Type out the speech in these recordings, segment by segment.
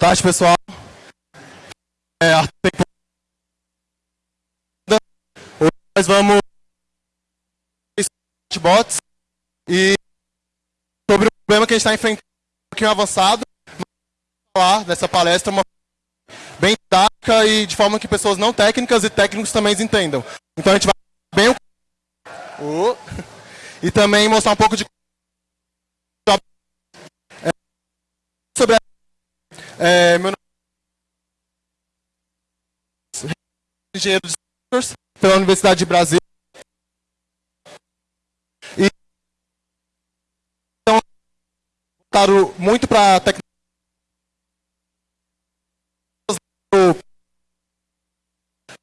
tarde, pessoal. É, Hoje nós vamos chatbots e sobre o problema que a gente está enfrentando um pouquinho avançado, vamos falar dessa palestra uma bem didática e de forma que pessoas não técnicas e técnicos também entendam. Então a gente vai bem o e também mostrar um pouco de É, sobre a é, meu nome é engenheiro de softwares pela Universidade de Brasília. E então, voltaram muito para a tecnologia.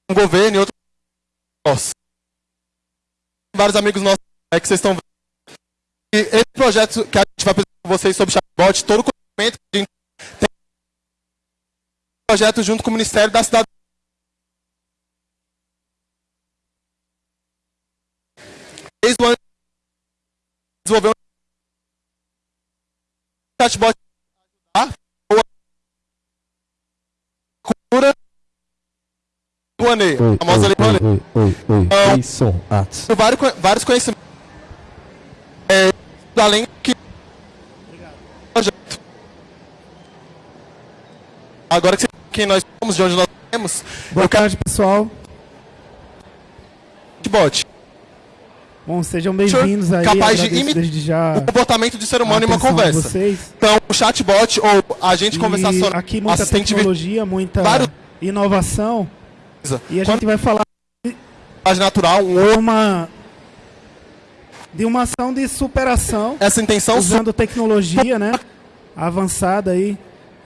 Um governo e. Nossa. Vários amigos nossos é que vocês estão vendo. E esse projeto que a gente vai apresentar para vocês sobre chatbot, todo o conhecimento que a gente projeto junto com o Ministério da Cidade. Desde o ano desenvolveu um chatbot cultura Rouanet, a famosa lei Rouanet. oi, oi, oi. Então, atos. Tem vários, vários conhecimentos. É, além que. Projeto. Agora que quem nós somos, de onde nós temos, Boa tarde, pessoal. chatbot. Bom, sejam bem-vindos aí. capaz de imitar já O comportamento de ser humano em a uma conversa. Vocês. Então, o chatbot ou agente E conversacional, aqui muita tecnologia, muita vários- inovação. E a gente vai falar linguagem natural, um uma de uma ação de superação essa intenção usando tecnologia, né? Avançada aí.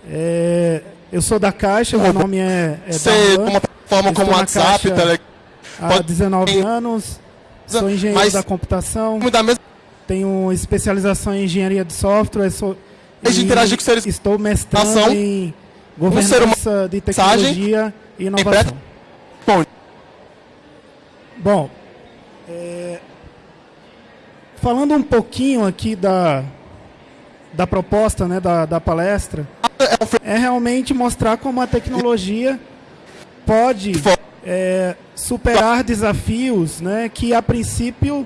É, eu sou da Caixa, meu nome é, é Darlan, uma plataforma como WhatsApp, Telegram, há pode- 19 anos. Sou engenheiro mas- da computação. da mesma Tenho especialização em engenharia de software. Sou, e interagir com seres- Estou mestrando Ação. em Um governança de tecnologia e inovação. Bom, Bom, é, falando um pouquinho aqui da, da proposta né, da, da palestra, é realmente mostrar como a tecnologia pode é, superar desafios né, que a princípio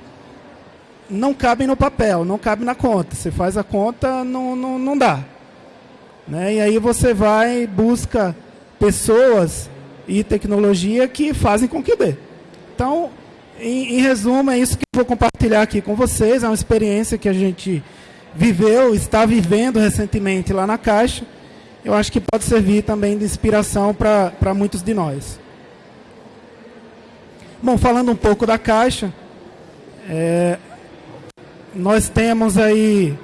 não cabem no papel, não cabem na conta. Você faz a conta, não, não, não dá. Né? E aí você vai, busca pessoas e tecnologia que fazem com que dê. Então, em, em resumo, é isso que eu vou compartilhar aqui com vocês. É uma experiência que a gente viveu, está vivendo recentemente lá na Caixa. Eu acho que pode servir também de inspiração para muitos de nós. Bom, falando um pouco da Caixa, é, nós temos aí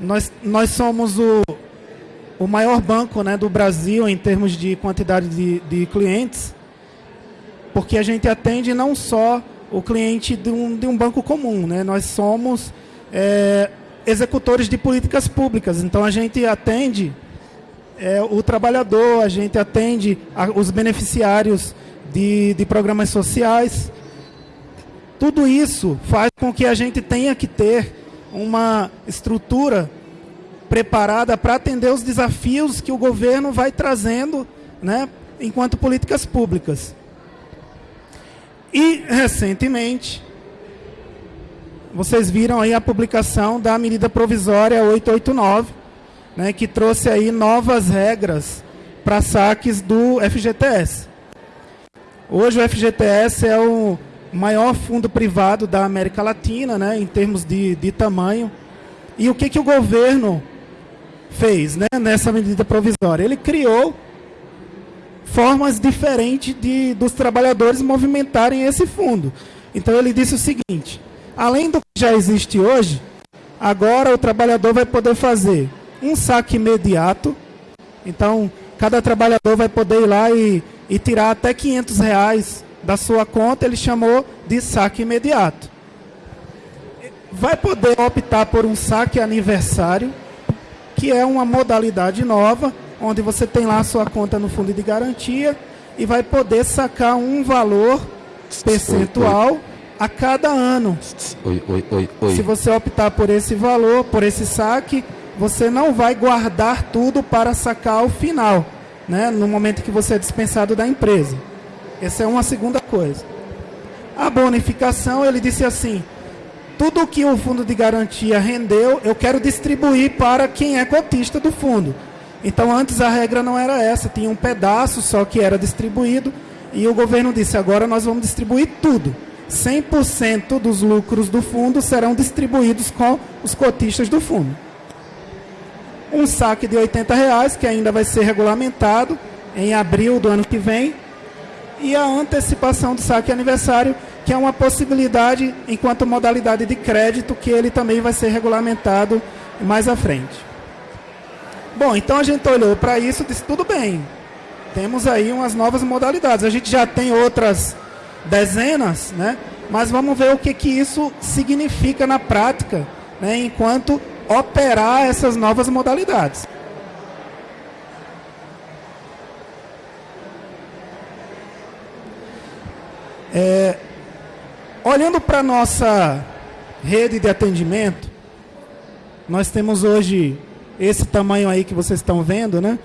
nós, nós somos o, o maior banco né, do Brasil em termos de quantidade de, de clientes, porque a gente atende não só o cliente de um, de um banco comum, né? nós somos é, executores de políticas públicas, então a gente atende é, o trabalhador, a gente atende a, os beneficiários de, de programas sociais. Tudo isso faz com que a gente tenha que ter uma estrutura preparada para atender os desafios que o governo vai trazendo né, enquanto políticas públicas. E, recentemente, vocês viram aí a publicação da medida provisória 889, né, que trouxe aí novas regras para saques do FGTS. Hoje o FGTS é o maior fundo privado da América Latina, né, em termos de, de tamanho. E o que, que o governo fez né, nessa medida provisória? Ele criou formas diferentes de, dos trabalhadores movimentarem esse fundo. Então ele disse o seguinte: além do que já existe hoje, agora o trabalhador vai poder fazer um saque imediato. Então cada trabalhador vai poder ir lá e, e tirar até 500 reais da sua conta, ele chamou de saque imediato. Vai poder optar por um saque aniversário, que é uma modalidade nova, onde você tem lá a sua conta no fundo de garantia e vai poder sacar um valor percentual a cada ano. Oi, oi, oi, oi. Se você optar por esse valor, por esse saque, você não vai guardar tudo para sacar ao final, né? no momento que você é dispensado da empresa. Essa é uma segunda coisa. A bonificação, ele disse assim: tudo que o fundo de garantia rendeu, eu quero distribuir para quem é cotista do fundo. Então, antes a regra não era essa, tinha um pedaço só que era distribuído, e o governo disse: agora nós vamos distribuir tudo. 100% dos lucros do fundo serão distribuídos com os cotistas do fundo. Um saque de 80 reais, que ainda vai ser regulamentado em abril do ano que vem, e a antecipação do saque aniversário, que é uma possibilidade enquanto modalidade de crédito, que ele também vai ser regulamentado mais à frente. Bom, então a gente olhou para isso e disse, tudo bem, temos aí umas novas modalidades. A gente já tem outras dezenas, né? Mas vamos ver o que, que isso significa na prática, né? enquanto operar essas novas modalidades. É, olhando para a nossa rede de atendimento, nós temos hoje esse tamanho aí que vocês estão vendo, né?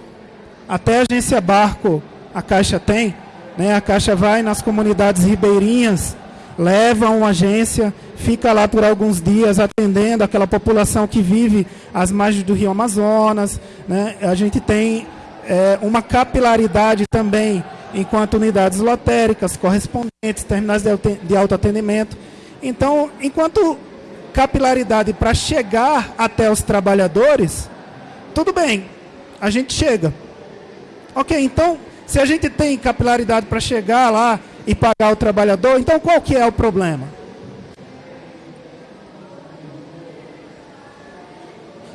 Até a agência Barco a Caixa tem, né? A Caixa vai nas comunidades ribeirinhas, leva uma agência, fica lá por alguns dias atendendo aquela população que vive às margens do Rio Amazonas, né? A gente tem é, uma capilaridade também enquanto unidades lotéricas, correspondentes, terminais de autoatendimento. Então, enquanto capilaridade para chegar até os trabalhadores, tudo bem, a gente chega. Ok, então, se a gente tem capilaridade para chegar lá e pagar o trabalhador, então qual que é o problema?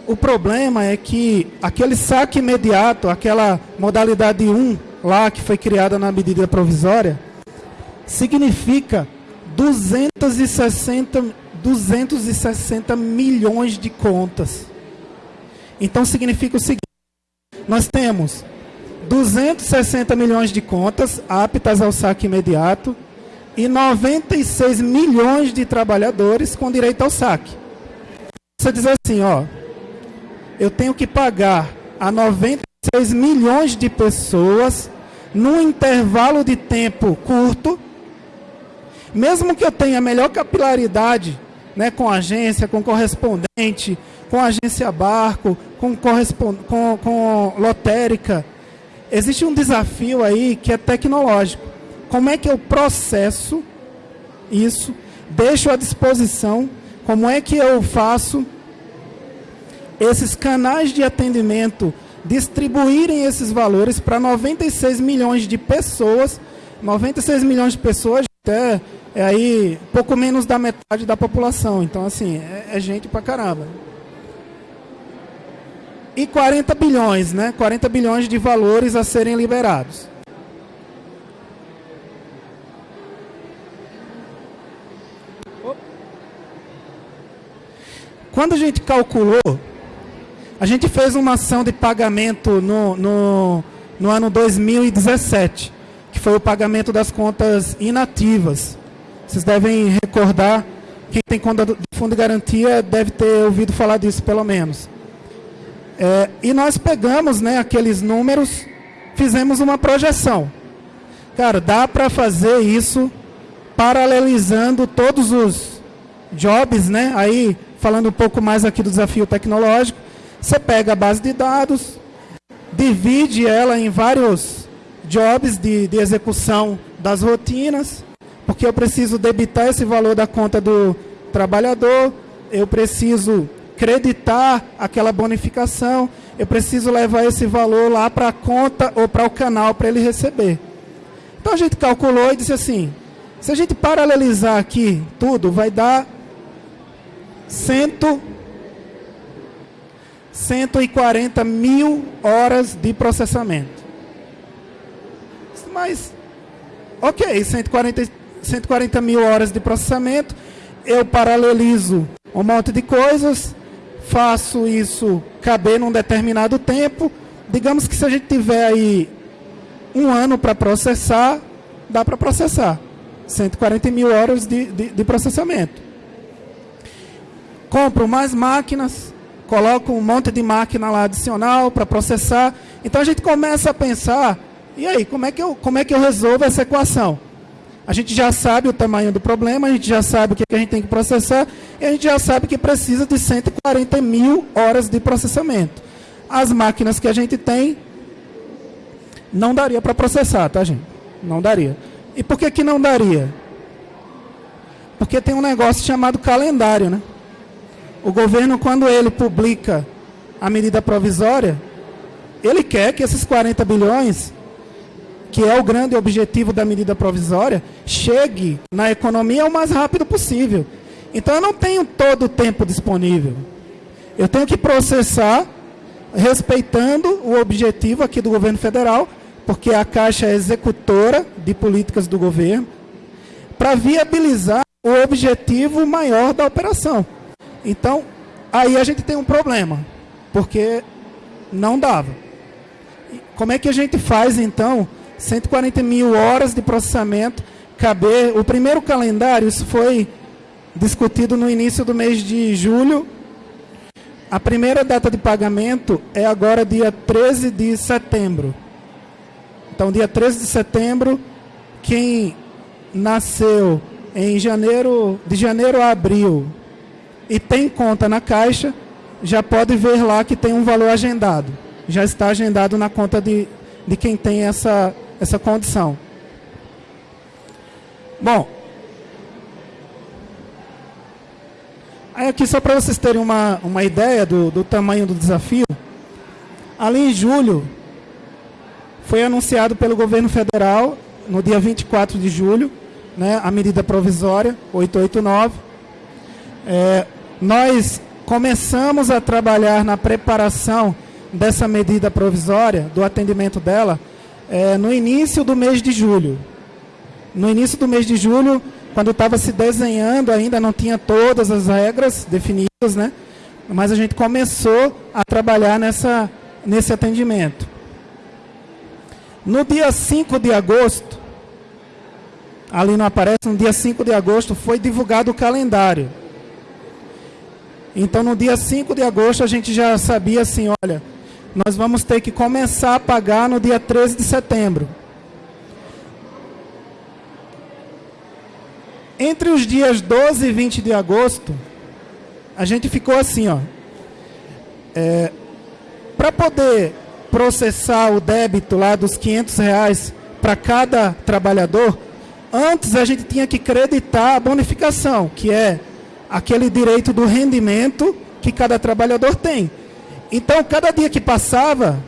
O problema é que aquele saque imediato, aquela modalidade 1 lá que foi criada na medida provisória, significa 260, 260 milhões de contas. Então significa o seguinte: nós temos 260 milhões de contas aptas ao saque imediato e 96 milhões de trabalhadores com direito ao saque. Você diz assim, ó, eu tenho que pagar a 96 milhões de pessoas num intervalo de tempo curto, mesmo que eu tenha melhor capilaridade, né, com agência, com correspondente, com agência barco, com, com, com lotérica. Existe um desafio aí que é tecnológico. Como é que eu processo isso, deixo à disposição, como é que eu faço esses canais de atendimento distribuírem esses valores para 96 milhões de pessoas, 96 milhões de pessoas é aí pouco menos da metade da população. Então assim, é, é gente pra caramba e 40 bilhões, né? 40 bilhões de valores a serem liberados. Quando a gente calculou, a gente fez uma ação de pagamento no, no, no ano 2017, que foi o pagamento das contas inativas. Vocês devem recordar, quem tem conta do fundo de garantia deve ter ouvido falar disso pelo menos. É, e nós pegamos né, aqueles números, fizemos uma projeção. Cara, dá para fazer isso paralelizando todos os jobs, né? Aí, falando um pouco mais aqui do desafio tecnológico, você pega a base de dados, divide ela em vários jobs de, de execução das rotinas, porque eu preciso debitar esse valor da conta do trabalhador, eu preciso creditar aquela bonificação, eu preciso levar esse valor lá para a conta ou para o canal para ele receber. Então a gente calculou e disse assim: se a gente paralelizar aqui tudo, vai dar cento, 140 mil horas de processamento. Mas ok, 140, 140 mil horas de processamento, eu paralelizo um monte de coisas, faço isso caber num determinado tempo. Digamos que se a gente tiver aí um ano para processar, dá para processar. 140 mil horas de, de, de processamento. Compro mais máquinas, coloco um monte de máquina lá adicional para processar. Então a gente começa a pensar, e aí, como é, que eu, como é que eu resolvo essa equação? A gente já sabe o tamanho do problema, a gente já sabe o que a gente tem que processar, e a gente já sabe que precisa de 140 mil horas de processamento. As máquinas que a gente tem, não daria para processar, tá, gente? Não daria. E por que, que não daria? Porque tem um negócio chamado calendário, né? O governo, quando ele publica a medida provisória, ele quer que esses 40 bilhões que é o grande objetivo da medida provisória, chegue na economia o mais rápido possível. Então eu não tenho todo o tempo disponível. Eu tenho que processar respeitando o objetivo aqui do governo federal, porque a Caixa é executora de políticas do governo, para viabilizar o objetivo maior da operação. Então, aí a gente tem um problema, porque não dava. Como é que a gente faz então 140 mil horas de processamento, caber. O primeiro calendário, isso foi discutido no início do mês de julho. A primeira data de pagamento é agora dia 13 de setembro. Então, dia 13 de setembro, quem nasceu em janeiro, de janeiro a abril e tem conta na Caixa, já pode ver lá que tem um valor agendado. Já está agendado na conta de, de quem tem essa, essa condição. Bom, aqui só para vocês terem uma, uma ideia do, do tamanho do desafio, ali em julho, foi anunciado pelo governo federal, no dia 24 de julho, né, a medida provisória 889. É, nós começamos a trabalhar na preparação dessa medida provisória, do atendimento dela, é, no início do mês de julho. No início do mês de julho, quando estava se desenhando, ainda não tinha todas as regras definidas, né? Mas a gente começou a trabalhar nessa, nesse atendimento. No dia 5 de agosto, ali não aparece, no dia 5 de agosto foi divulgado o calendário. Então no dia 5 de agosto a gente já sabia assim, olha, nós vamos ter que começar a pagar no dia 13 de setembro. Entre os dias 12 e 20 de agosto, a gente ficou assim, ó. É, para poder processar o débito lá dos 500 reais para cada trabalhador, antes a gente tinha que creditar a bonificação, que é aquele direito do rendimento que cada trabalhador tem. Então, cada dia que passava,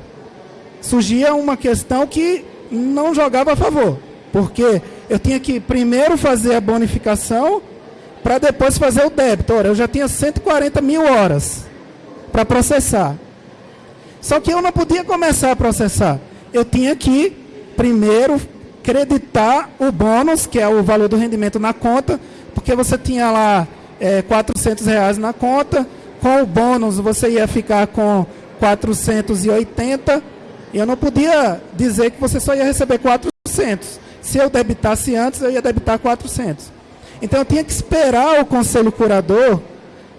surgia uma questão que não jogava a favor. Porque eu tinha que primeiro fazer a bonificação para depois fazer o débito. Ora, eu já tinha 140 mil horas para processar. Só que eu não podia começar a processar. Eu tinha que primeiro creditar o bônus, que é o valor do rendimento na conta, porque você tinha lá é, 400 reais na conta, com o bônus você ia ficar com 480 e eu não podia dizer que você só ia receber 400. Se eu debitasse antes, eu ia debitar 400. Então eu tinha que esperar o conselho curador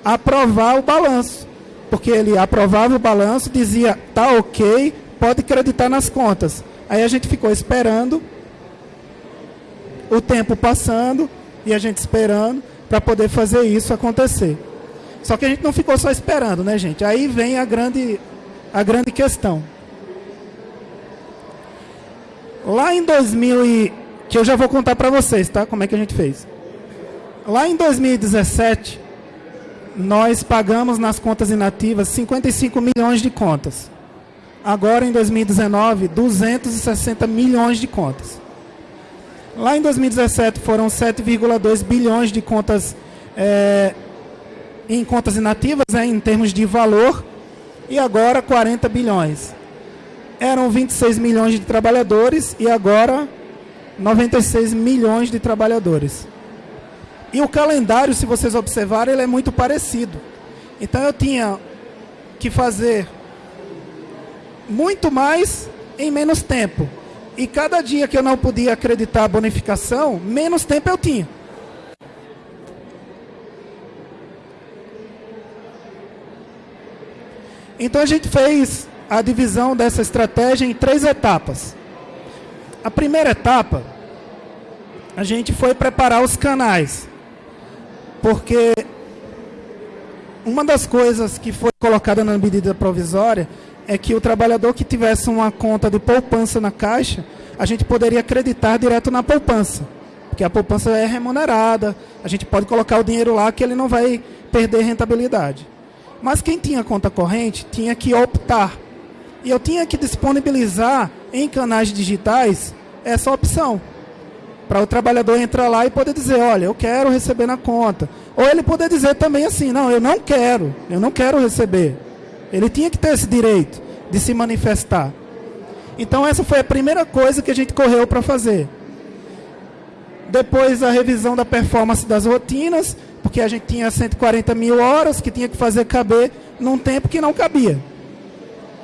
aprovar o balanço. Porque ele aprovava o balanço, dizia, tá ok, pode acreditar nas contas. Aí a gente ficou esperando, o tempo passando, e a gente esperando para poder fazer isso acontecer. Só que a gente não ficou só esperando, né, gente? Aí vem a grande, a grande questão. Lá em 2000 e, que eu já vou contar para vocês, tá? Como é que a gente fez? Lá em 2017, nós pagamos nas contas inativas 55 milhões de contas. Agora em 2019, 260 milhões de contas. Lá em 2017 foram 7,2 bilhões de contas é, em contas inativas, né, em termos de valor, e agora 40 bilhões. eram 26 milhões de trabalhadores e agora 96 milhões de trabalhadores. E o calendário, se vocês observarem, ele é muito parecido. Então eu tinha que fazer muito mais em menos tempo. E cada dia que eu não podia acreditar a bonificação, menos tempo eu tinha. Então a gente fez a divisão dessa estratégia em três etapas. A primeira etapa, a gente foi preparar os canais. Porque uma das coisas que foi colocada na medida provisória é que o trabalhador que tivesse uma conta de poupança na caixa, a gente poderia acreditar direto na poupança. Porque a poupança é remunerada, a gente pode colocar o dinheiro lá que ele não vai perder rentabilidade. Mas quem tinha conta corrente tinha que optar. E eu tinha que disponibilizar em canais digitais essa opção. Para o trabalhador entrar lá e poder dizer, olha, eu quero receber na conta. Ou ele poder dizer também assim, não, eu não quero, eu não quero receber. Ele tinha que ter esse direito de se manifestar. Então essa foi a primeira coisa que a gente correu para fazer. Depois a revisão da performance das rotinas, porque a gente tinha 140 mil horas que tinha que fazer caber num tempo que não cabia.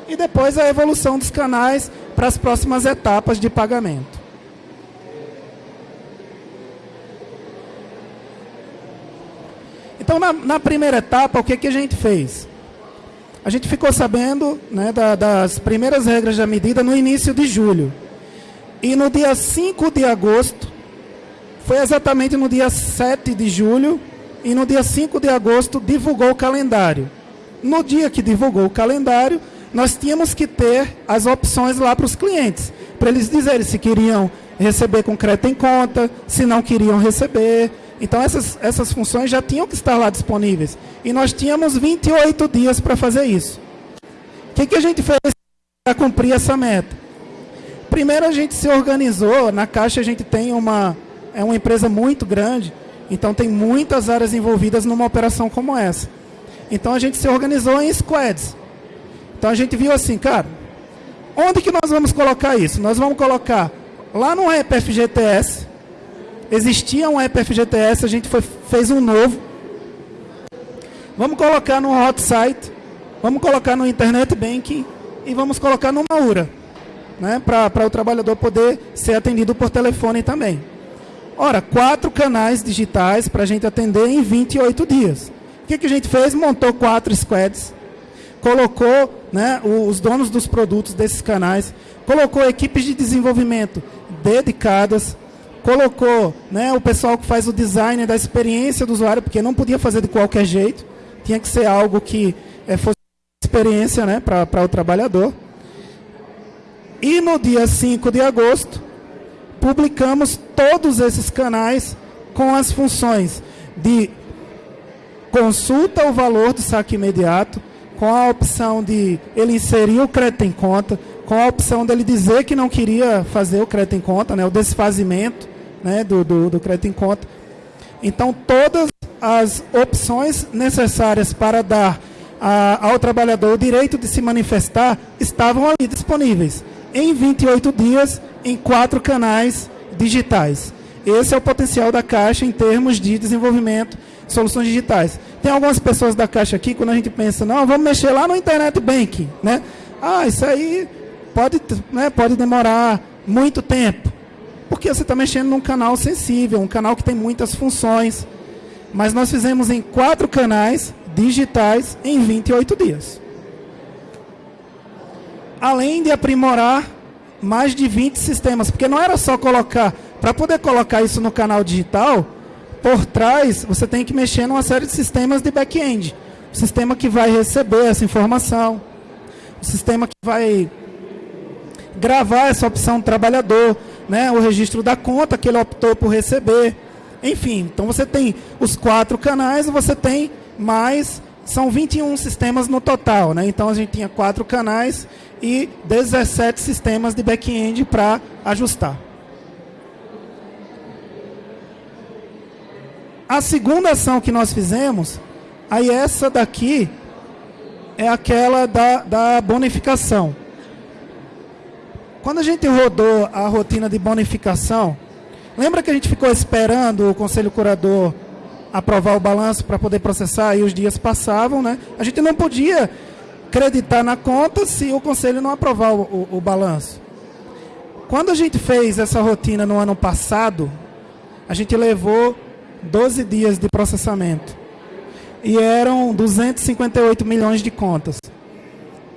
E depois a evolução dos canais para as próximas etapas de pagamento. Então, na, na, primeira etapa, o que, que a gente fez? A gente ficou sabendo né, da, das primeiras regras da medida no início de julho. E no dia 5 de agosto, foi exatamente no dia 7 de julho, e no dia 5 de agosto divulgou o calendário. No dia que divulgou o calendário, nós tínhamos que ter as opções lá para os clientes, para eles dizerem se queriam receber com crédito em conta, se não queriam receber, então essas, essas funções já tinham que estar lá disponíveis. E nós tínhamos 28 dias para fazer isso. O que, que a gente fez para cumprir essa meta? Primeiro a gente se organizou, na Caixa a gente tem uma, é uma empresa muito grande, então tem muitas áreas envolvidas numa operação como essa. Então a gente se organizou em squads. Então a gente viu assim, cara, onde que nós vamos colocar isso? Nós vamos colocar lá no FGTS, Existia um app FGTS, a gente foi, fez um novo. Vamos colocar no hot site, vamos colocar no internet banking e vamos colocar no Maura, né, para o trabalhador poder ser atendido por telefone também. Ora, quatro canais digitais para a gente atender em 28 dias. O que, que a gente fez? Montou quatro squads, colocou né, os donos dos produtos desses canais, colocou equipes de desenvolvimento dedicadas, colocou né, o pessoal que faz o design da experiência do usuário, porque não podia fazer de qualquer jeito, tinha que ser algo que é, fosse experiência né, para o trabalhador. E no dia 5 de agosto, publicamos todos esses canais com as funções de consulta o valor do saque imediato, com a opção de ele inserir o crédito em conta, com a opção dele dizer que não queria fazer o crédito em conta, né, o desfazimento, né, do, do, do crédito em conta. Então, todas as opções necessárias para dar a, ao trabalhador o direito de se manifestar estavam ali disponíveis em 28 dias em quatro canais digitais. Esse é o potencial da Caixa em termos de desenvolvimento de soluções digitais. Tem algumas pessoas da Caixa aqui, quando a gente pensa, não, vamos mexer lá no Internet Banking, né? Ah, isso aí pode, né, pode demorar muito tempo. Porque você está mexendo num canal sensível, um canal que tem muitas funções. Mas nós fizemos em quatro canais digitais em 28 dias. Além de aprimorar mais de 20 sistemas, porque não era só colocar, para poder colocar isso no canal digital, por trás você tem que mexer numa série de sistemas de back-end. O sistema que vai receber essa informação, o sistema que vai gravar essa opção do trabalhador, né, o registro da conta que ele optou por receber. Enfim, então você tem os quatro canais você tem mais, são 21 sistemas no total. Né? Então a gente tinha quatro canais e 17 sistemas de back-end para ajustar. A segunda ação que nós fizemos, aí essa daqui é aquela da, da bonificação. quando a gente rodou a rotina de bonificação, lembra que a gente ficou esperando o conselho curador aprovar o balanço para poder processar e os dias passavam, né? A gente não podia acreditar na conta se o conselho não aprovar o, o, o balanço. Quando a gente fez essa rotina no ano passado, a gente levou 12 dias de processamento. E eram 258 milhões de contas.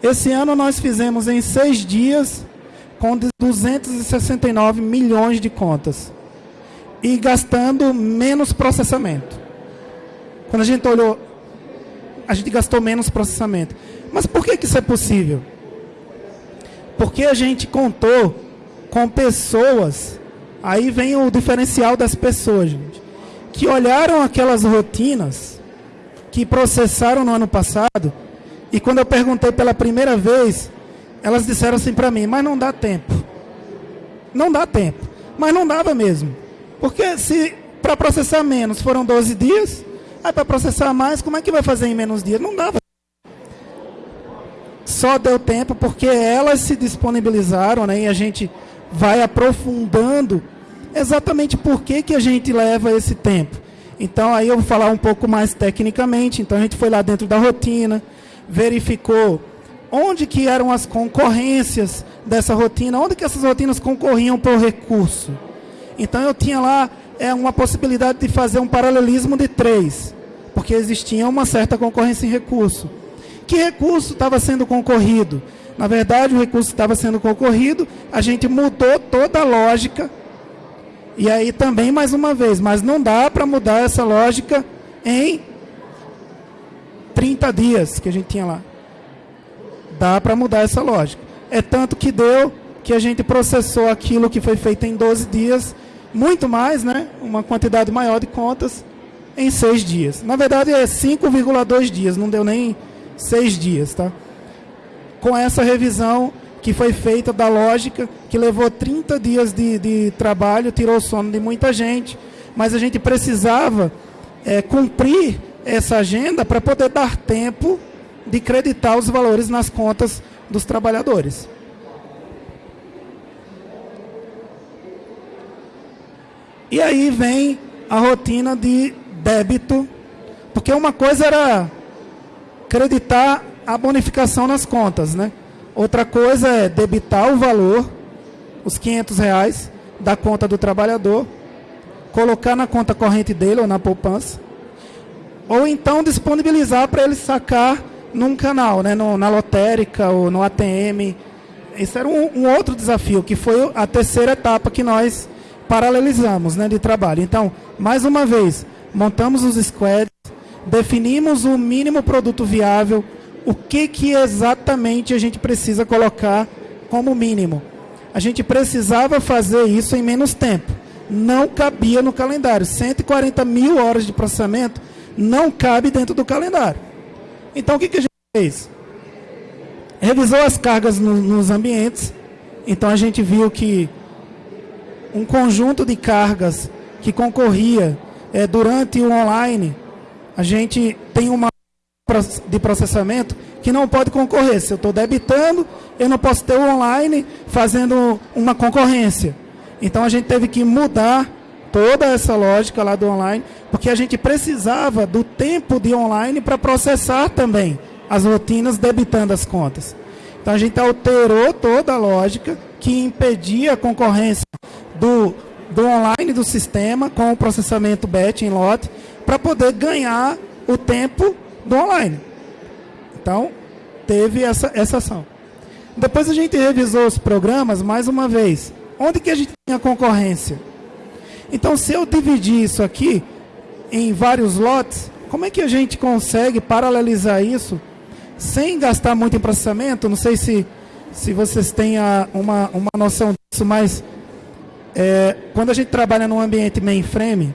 Esse ano nós fizemos em seis dias com 269 milhões de contas. E gastando menos processamento. Quando a gente olhou, a gente gastou menos processamento. Mas por que, que isso é possível? Porque a gente contou com pessoas, aí vem o diferencial das pessoas, gente, que olharam aquelas rotinas que processaram no ano passado, e quando eu perguntei pela primeira vez, elas disseram assim para mim, mas não dá tempo. Não dá tempo. Mas não dava mesmo. Porque se para processar menos foram 12 dias, aí para processar mais, como é que vai fazer em menos dias? Não dava. Só deu tempo porque elas se disponibilizaram, né? E a gente vai aprofundando exatamente por que, que a gente leva esse tempo. Então aí eu vou falar um pouco mais tecnicamente. Então a gente foi lá dentro da rotina, verificou onde que eram as concorrências dessa rotina, onde que essas rotinas concorriam por recurso. Então eu tinha lá é, uma possibilidade de fazer um paralelismo de três, porque existia uma certa concorrência em recurso. Que recurso estava sendo concorrido? Na verdade, o recurso estava sendo concorrido, a gente mudou toda a lógica. E aí também, mais uma vez, mas não dá para mudar essa lógica em 30 dias que a gente tinha lá. Dá para mudar essa lógica. É tanto que deu que a gente processou aquilo que foi feito em 12 dias, muito mais, né? Uma quantidade maior de contas em 6 dias. Na verdade é 5,2 dias, não deu nem seis dias, tá? Com essa revisão que foi feita da lógica, que levou 30 dias de, de trabalho, tirou o sono de muita gente, mas a gente precisava é, cumprir essa agenda para poder dar tempo de creditar os valores nas contas dos trabalhadores. E aí vem a rotina de débito, porque uma coisa era creditar a bonificação nas contas, né? Outra coisa é debitar o valor, os 500 reais da conta do trabalhador, colocar na conta corrente dele ou na poupança, ou então disponibilizar para ele sacar num canal, né? No, na lotérica ou no ATM. Esse era um, um, outro desafio, que foi a terceira etapa que nós paralelizamos né, de trabalho. Então, mais uma vez, montamos os squads, definimos o mínimo produto viável, o que, que exatamente a gente precisa colocar como mínimo. A gente precisava fazer isso em menos tempo. Não cabia no calendário. 140 mil horas de processamento não cabe dentro do calendário. Então o que, que a gente fez? Revisou as cargas no, nos ambientes. Então a gente viu que um conjunto de cargas que concorria é, durante o online a gente tem uma de processamento que não pode concorrer. Se eu estou debitando, eu não posso ter o online fazendo uma concorrência. Então a gente teve que mudar toda essa lógica lá do online, porque a gente precisava do tempo de online para processar também as rotinas debitando as contas. Então a gente alterou toda a lógica que impedia a concorrência do, do online do sistema com o processamento batch em lote para poder ganhar o tempo do online. Então, teve essa, essa ação. Depois a gente revisou os programas mais uma vez. Onde que a gente tinha concorrência? Então, se eu dividir isso aqui em vários lotes, como é que a gente consegue paralelizar isso sem gastar muito em processamento? Não sei se, se vocês têm a, uma, uma noção disso, mas é, quando a gente trabalha num ambiente mainframe,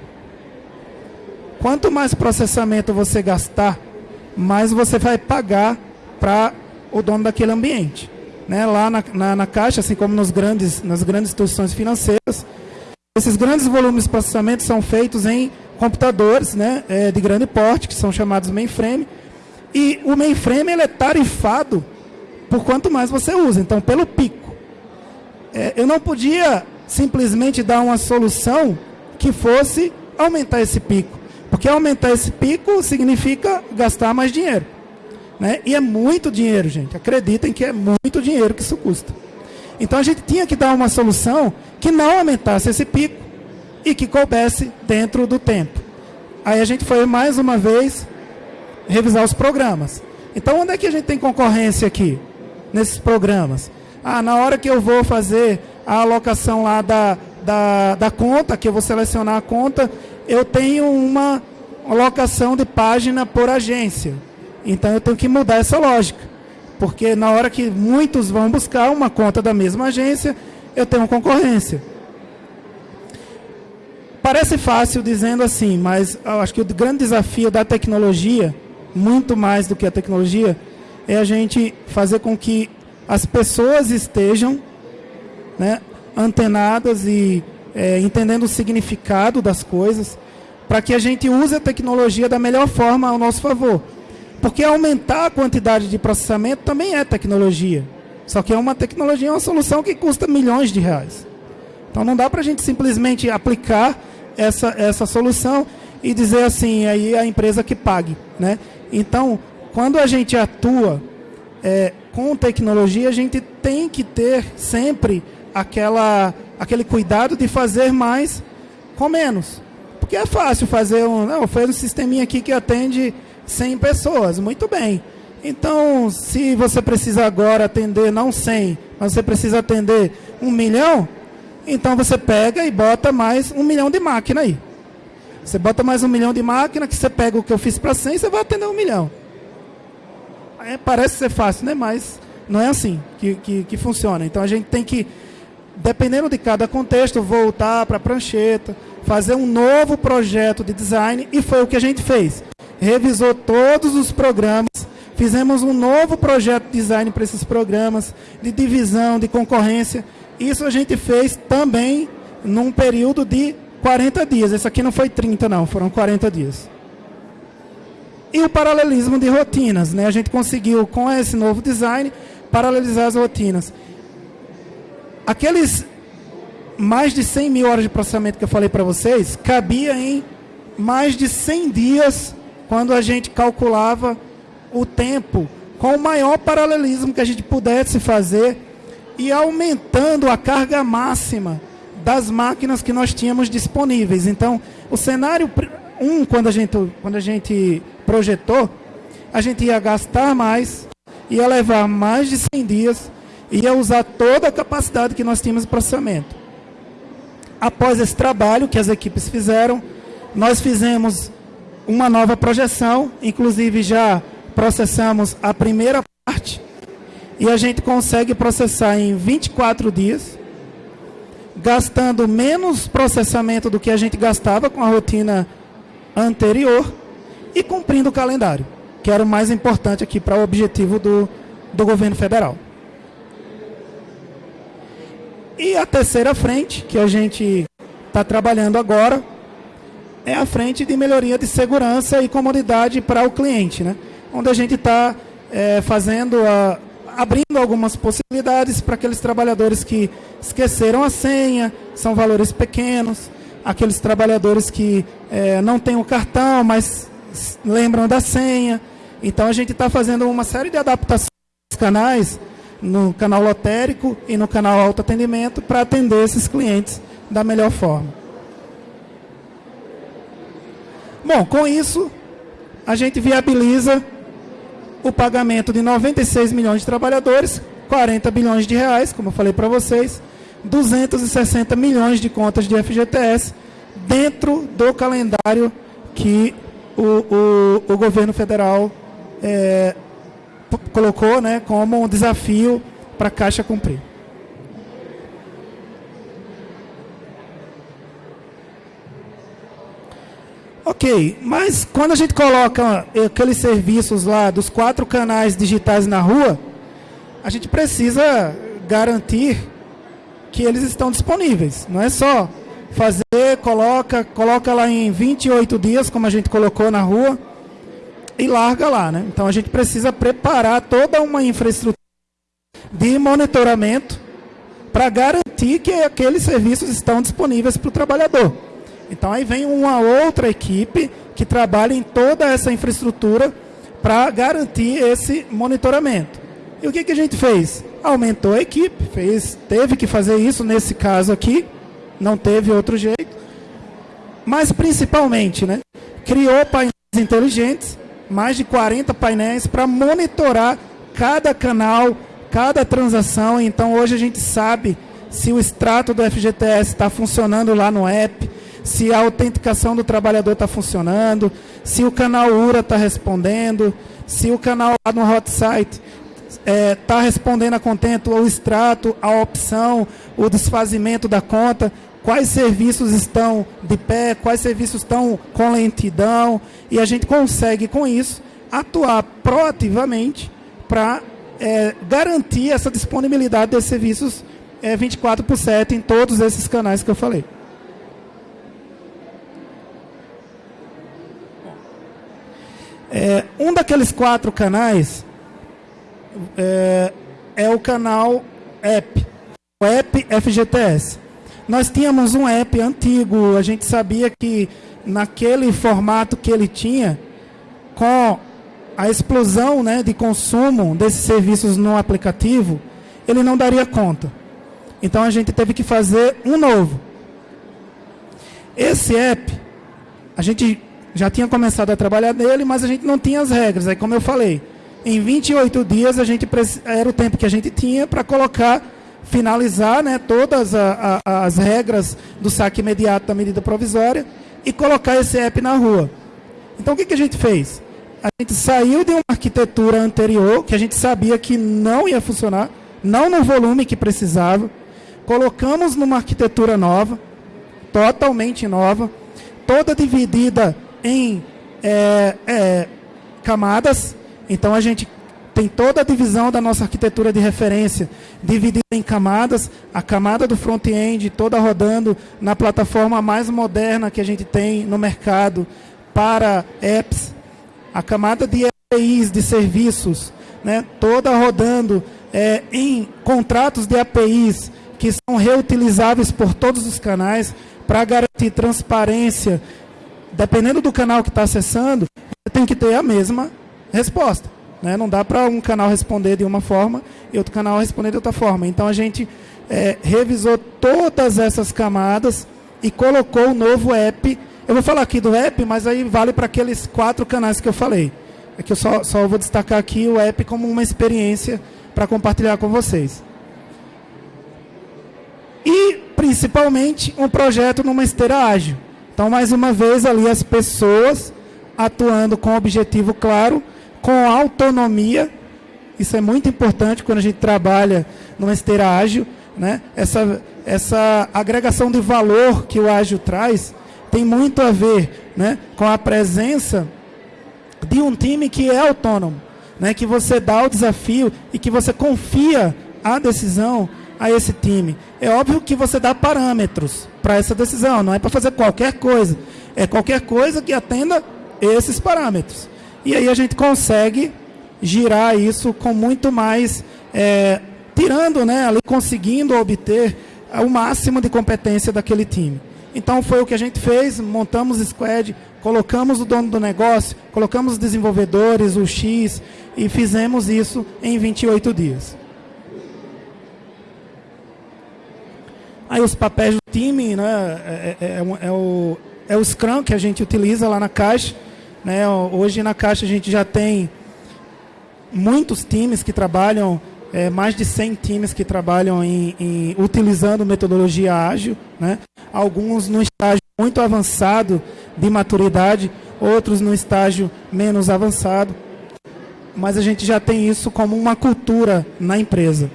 Quanto mais processamento você gastar, mais você vai pagar para o dono daquele ambiente. Né? Lá na, na, na, Caixa, assim como nos grandes, nas grandes instituições financeiras, esses grandes volumes de processamento são feitos em computadores né, é, de grande porte, que são chamados mainframe. E o mainframe ele é tarifado por quanto mais você usa, então pelo pico. é, eu não podia simplesmente dar uma solução que fosse aumentar esse pico. Porque aumentar esse pico significa gastar mais dinheiro. Né? E é muito dinheiro, gente. Acreditem que é muito dinheiro que isso custa. Então a gente tinha que dar uma solução que não aumentasse esse pico e que coubesse dentro do tempo. Aí a gente foi mais uma vez revisar os programas. Então onde é que a gente tem concorrência aqui? Nesses programas. Ah, na hora que eu vou fazer a alocação lá da, da, da conta, que eu vou selecionar a conta, eu tenho uma alocação de página por agência. Então eu tenho que mudar essa lógica. Porque na hora que muitos vão buscar uma conta da mesma agência, eu tenho concorrência. Parece fácil dizendo assim, mas acho que o grande desafio da tecnologia, muito mais do que a tecnologia, é a gente fazer com que as pessoas estejam né, antenadas e é, entendendo o significado das coisas, para que a gente use a tecnologia da melhor forma ao nosso favor. Porque aumentar a quantidade de processamento também é tecnologia. Só que é uma tecnologia, uma solução que custa milhões de reais. Então não dá para a gente simplesmente aplicar essa, essa solução e dizer assim, aí a empresa que pague. Né? Então, quando a gente atua é, com tecnologia, a gente tem que ter sempre aquela, aquele cuidado de fazer mais com menos. Porque é fácil fazer um. Não, foi um sisteminha aqui que atende 100 pessoas. Muito bem. Então, se você precisa agora atender não 100, mas você precisa atender um milhão, então você pega e bota mais um milhão de máquina aí. Você bota mais um milhão de máquina, que você pega o que eu fiz para 100, você vai atender um milhão. É, parece ser fácil, né? Mas não é assim que, que, que funciona. Então a gente tem que, dependendo de cada contexto, voltar para a prancheta, fazer um novo projeto de design, e foi o que a gente fez. Revisou todos os programas, fizemos um novo projeto de design para esses programas, de divisão, de concorrência. Isso a gente fez também num período de 40 dias. Esse aqui não foi 30, não, foram 40 dias. E o paralelismo de rotinas. Né? A gente conseguiu, com esse novo design, paralelizar as rotinas. Aqueles mais de 100 mil horas de processamento que eu falei para vocês, cabia em mais de 100 dias quando a gente calculava o tempo com o maior paralelismo que a gente pudesse fazer e aumentando a carga máxima das máquinas que nós tínhamos disponíveis. Então, o cenário 1, um, quando, a gente, quando a gente projetou, a gente ia gastar mais, ia levar mais de 100 dias, ia usar toda a capacidade que nós tínhamos de processamento. Após esse trabalho que as equipes fizeram, nós fizemos uma nova projeção, inclusive já processamos a primeira parte, e a gente consegue processar em 24 dias, gastando menos processamento do que a gente gastava com a rotina anterior e cumprindo o calendário, que era o mais importante aqui para o objetivo do, do governo federal. E a terceira frente, que a gente está trabalhando agora, é a frente de melhoria de segurança e comodidade para o cliente, né? onde a gente está é, fazendo a, abrindo algumas possibilidades para aqueles trabalhadores que esqueceram a senha, são valores pequenos, aqueles trabalhadores que é, não têm o cartão, mas lembram da senha. Então a gente está fazendo uma série de adaptações canais, no canal lotérico e no canal autoatendimento, para atender esses clientes da melhor forma. Bom, com isso, a gente viabiliza o pagamento de 96 milhões de trabalhadores, 40 bilhões de reais, como eu falei para vocês, 260 milhões de contas de FGTS dentro do calendário que o, o, o governo federal é, colocou né, como um desafio para a Caixa cumprir. Ok, mas quando a gente coloca aqueles serviços lá dos quatro canais digitais na rua, a gente precisa garantir que eles estão disponíveis. Não é só fazer, coloca, coloca lá em 28 dias, como a gente colocou na rua, e larga lá. Né? Então a gente precisa preparar toda uma infraestrutura de monitoramento para garantir que aqueles serviços estão disponíveis para o trabalhador. Então aí vem uma outra equipe que trabalha em toda essa infraestrutura para garantir esse monitoramento. E o que, que a gente fez? Aumentou a equipe, fez, teve que fazer isso nesse caso aqui, não teve outro jeito. Mas principalmente, né, criou painéis inteligentes, mais de 40 painéis para monitorar cada canal, cada transação. Então hoje a gente sabe se o extrato do FGTS está funcionando lá no app, se a autenticação do trabalhador está funcionando, se o canal URA está respondendo, se o canal lá no hot site está é, tá respondendo a contento, o extrato, a opção, o desfazimento da conta, quais serviços estão de pé, quais serviços estão com lentidão, e a gente consegue com isso atuar proativamente para é, garantir essa disponibilidade desses serviços é, 24 por 7 em todos esses canais que eu falei. É, um daqueles quatro canais é, é, o canal App, o App FGTS. Nós tínhamos um app antigo, a gente sabia que naquele formato que ele tinha, com a explosão né, de consumo desses serviços no aplicativo, ele não daria conta. Então a gente teve que fazer um novo. Esse app, a gente já tinha começado a trabalhar nele, mas a gente não tinha as regras. Aí, como eu falei, em 28 dias a gente era o tempo que a gente tinha para colocar, finalizar né, todas a, a, as regras do saque imediato da medida provisória e colocar esse app na rua. Então o que, que a gente fez? A gente saiu de uma arquitetura anterior, que a gente sabia que não ia funcionar, não no volume que precisava, colocamos numa arquitetura nova, totalmente nova, toda dividida em é, é, camadas. Então a gente tem toda a divisão da nossa arquitetura de referência dividida em camadas. A camada do front-end toda rodando na plataforma mais moderna que a gente tem no mercado para apps. A camada de APIs, de serviços, né, toda rodando é, em contratos de APIs que são reutilizáveis por todos os canais para garantir transparência dependendo do canal que está acessando, tem que ter a mesma resposta. Né? Não dá para um canal responder de uma forma e outro canal responder de outra forma. Então a gente é, revisou todas essas camadas e colocou o novo app. Eu vou falar aqui do app, mas aí vale para aqueles quatro canais que eu falei. É que eu só, só vou destacar aqui o app como uma experiência para compartilhar com vocês. E, principalmente, um projeto numa esteira ágil. Então, mais uma vez, ali as pessoas atuando com objetivo claro, com autonomia. Isso é muito importante quando a gente trabalha numa esteira ágil. Né? Essa, essa agregação de valor que o ágil traz tem muito a ver né, com a presença de um time que é autônomo, né, que você dá o desafio e que você confia a decisão a esse time. É óbvio que você dá parâmetros para essa decisão, não é para fazer qualquer coisa. É qualquer coisa que atenda esses parâmetros. E aí a gente consegue girar isso com muito mais, é, tirando, né, ali conseguindo obter o máximo de competência daquele time. Então foi o que a gente fez, montamos o squad, colocamos o dono do negócio, colocamos os desenvolvedores, o X, e fizemos isso em 28 dias. Aí os papéis do time, né, é, é, é, é, o, é o Scrum que a gente utiliza lá na Caixa. Né? Hoje na Caixa a gente já tem muitos times que trabalham, é, mais de 100 times que trabalham em, em, utilizando metodologia ágil. Né? Alguns no estágio muito avançado de maturidade, outros no estágio menos avançado. Mas a gente já tem isso como uma cultura na empresa.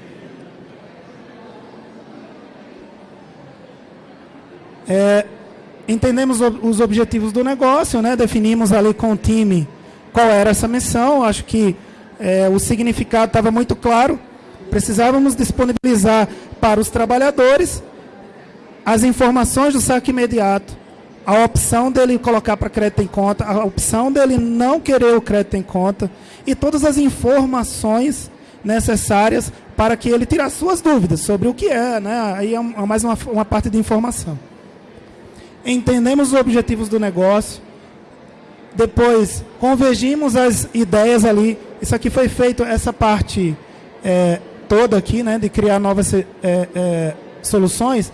É, entendemos os objetivos do negócio, né? definimos ali com o time qual era essa missão. Acho que é, o significado estava muito claro. Precisávamos disponibilizar para os trabalhadores as informações do saque imediato, a opção dele colocar para crédito em conta, a opção dele não querer o crédito em conta e todas as informações necessárias para que ele tirasse suas dúvidas sobre o que é, né? Aí é mais uma, uma parte de informação. Entendemos os objetivos do negócio, depois convergimos as ideias ali. Isso aqui foi feito, essa parte é, toda aqui, né, de criar novas é, é, soluções,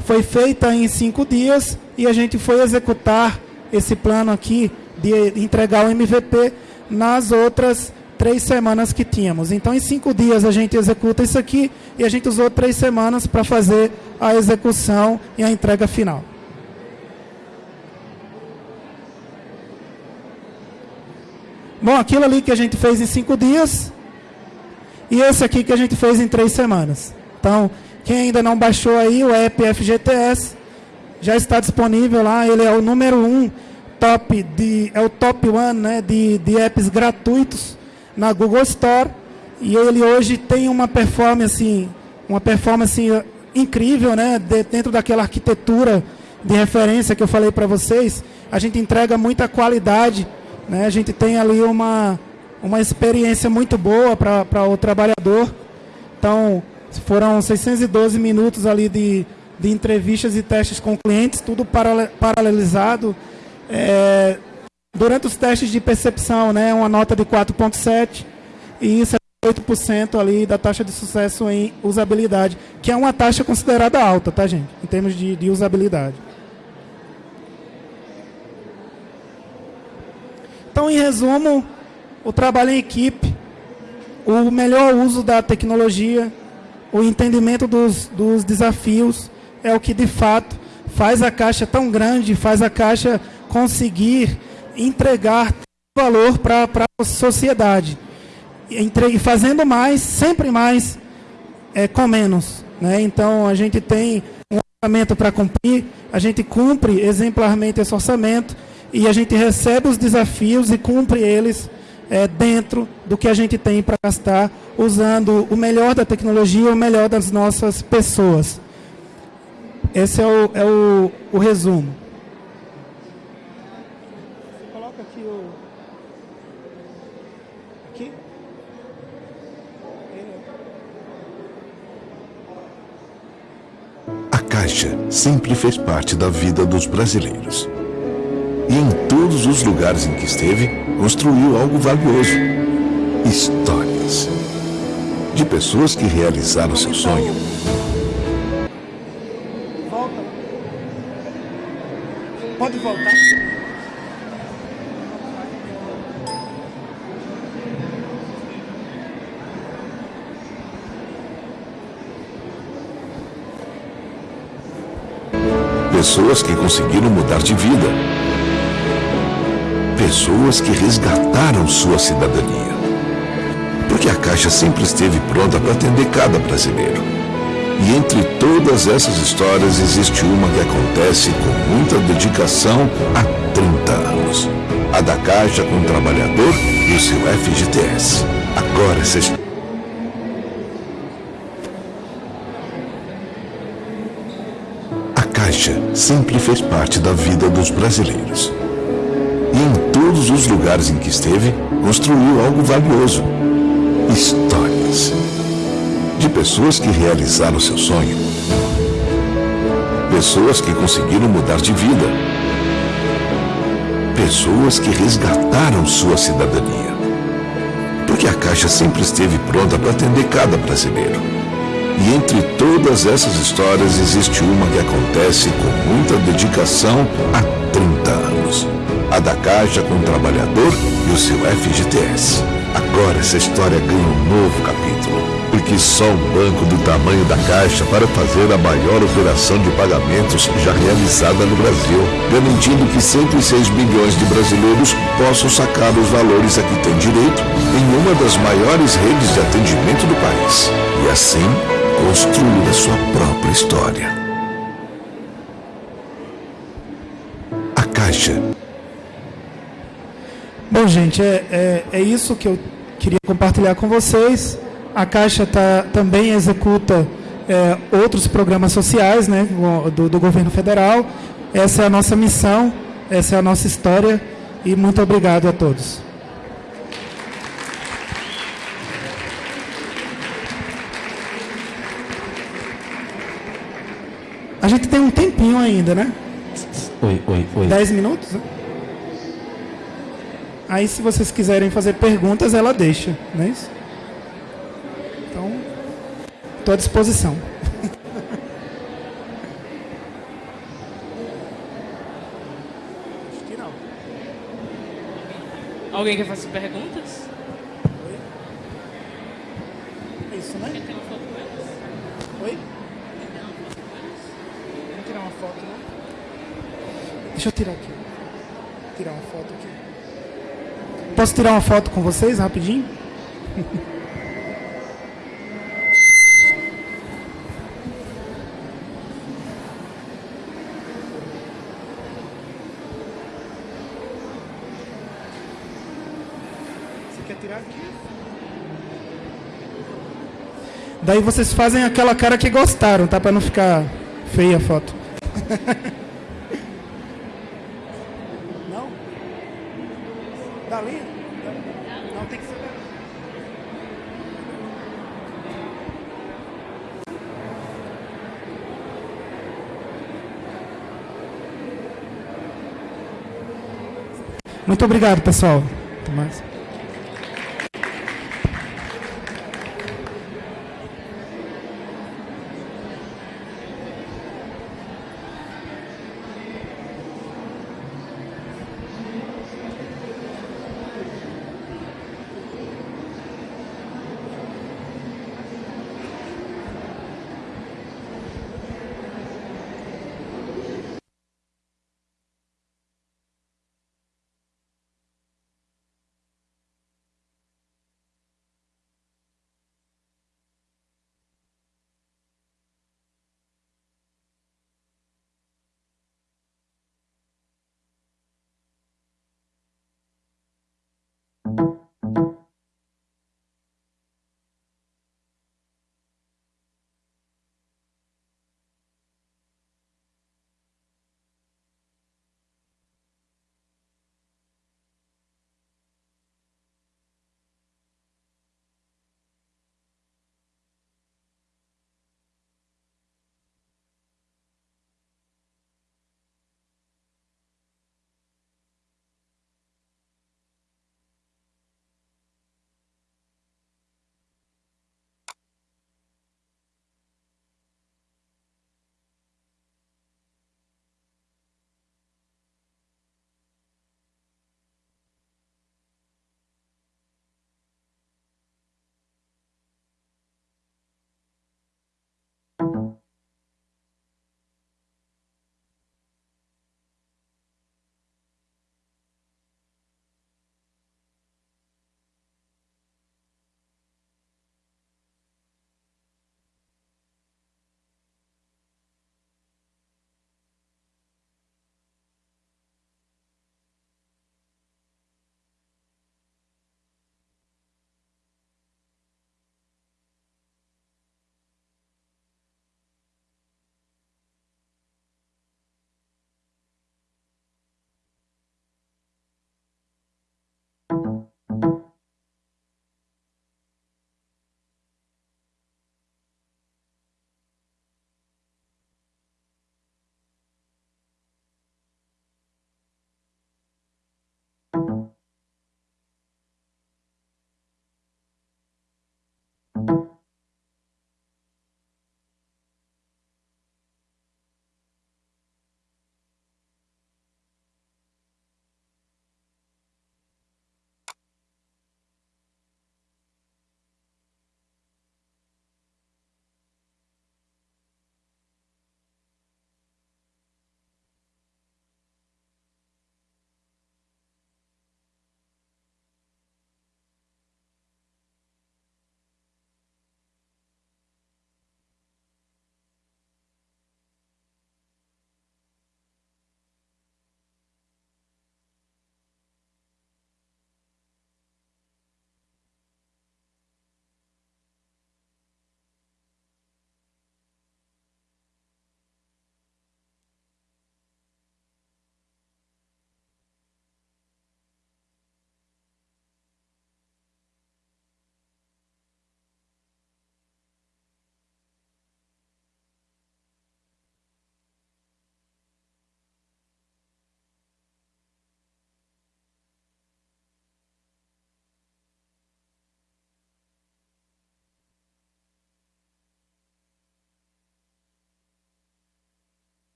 foi feita em cinco dias e a gente foi executar esse plano aqui de entregar o MVP nas outras três semanas que tínhamos. Então, em cinco dias a gente executa isso aqui e a gente usou três semanas para fazer a execução e a entrega final. Bom, aquilo ali que a gente fez em cinco dias e esse aqui que a gente fez em três semanas. Então, quem ainda não baixou aí o app FGTS, já está disponível lá. Ele é o número um top de é o top one, né, de, de apps gratuitos na Google Store e ele hoje tem uma performance uma performance incrível, né, de, dentro daquela arquitetura de referência que eu falei para vocês. A gente entrega muita qualidade né? A gente tem ali uma, uma experiência muito boa para o trabalhador. Então, foram 612 minutos ali de, de entrevistas e testes com clientes, tudo paralelizado. É, durante os testes de percepção, né, uma nota de 4.7 e 8% ali da taxa de sucesso em usabilidade, que é uma taxa considerada alta, tá, gente? Em termos de, de usabilidade. Então, em resumo, o trabalho em equipe, o melhor uso da tecnologia, o entendimento dos, dos desafios é o que de fato faz a caixa tão grande, faz a caixa conseguir entregar valor para a sociedade. E fazendo mais, sempre mais, é, com menos. Né? Então a gente tem um orçamento para cumprir, a gente cumpre exemplarmente esse orçamento e a gente recebe os desafios e cumpre eles é, dentro do que a gente tem para gastar, usando o melhor da tecnologia, o melhor das nossas pessoas. Esse é o, é o, o resumo. Coloca aqui o. Aqui. A Caixa sempre fez parte da vida dos brasileiros e em todos os lugares em que esteve, construiu algo valioso. Histórias. De pessoas que realizaram seu sonho. Volta. Pode voltar. Pessoas que conseguiram mudar de vida pessoas que resgataram sua cidadania. Porque a Caixa sempre esteve pronta para atender cada brasileiro. E entre todas essas histórias existe uma que acontece com muita dedicação há 30 anos. A da Caixa com o trabalhador e o seu FGTS. Agora essa A Caixa sempre fez parte da vida dos brasileiros e em todos os lugares em que esteve, construiu algo valioso. Histórias. De pessoas que realizaram seu sonho. Pessoas que conseguiram mudar de vida. Pessoas que resgataram sua cidadania. Porque a Caixa sempre esteve pronta para atender cada brasileiro. E entre todas essas histórias existe uma que acontece com muita dedicação há 30 anos a da Caixa com o trabalhador e o seu FGTS. Agora essa história ganha um novo capítulo, porque só um banco do tamanho da Caixa para fazer a maior operação de pagamentos já realizada no Brasil, garantindo que 106 milhões de brasileiros possam sacar os valores a que têm direito em uma das maiores redes de atendimento do país. E assim, construir a sua própria história. Então, gente, é, é, é isso que eu queria compartilhar com vocês. A Caixa tá, também executa é, outros programas sociais né, do, do governo federal. Essa é a nossa missão, essa é a nossa história e muito obrigado a todos. A gente tem um tempinho ainda, né? Oi, oi, oi. Dez minutos? Né? Aí, se vocês quiserem fazer perguntas, ela deixa, não é isso? Então, estou à disposição. Acho que não. Alguém quer fazer perguntas? É isso, né? Uma foto com eles? Oi? Vamos tirar uma foto, né? Deixa eu tirar aqui. Tirar uma foto aqui. Posso tirar uma foto com vocês rapidinho? Você quer tirar aqui? Daí vocês fazem aquela cara que gostaram, tá? Pra não ficar feia a foto. não? Dali? Não, tem que ser. Muito obrigado, pessoal.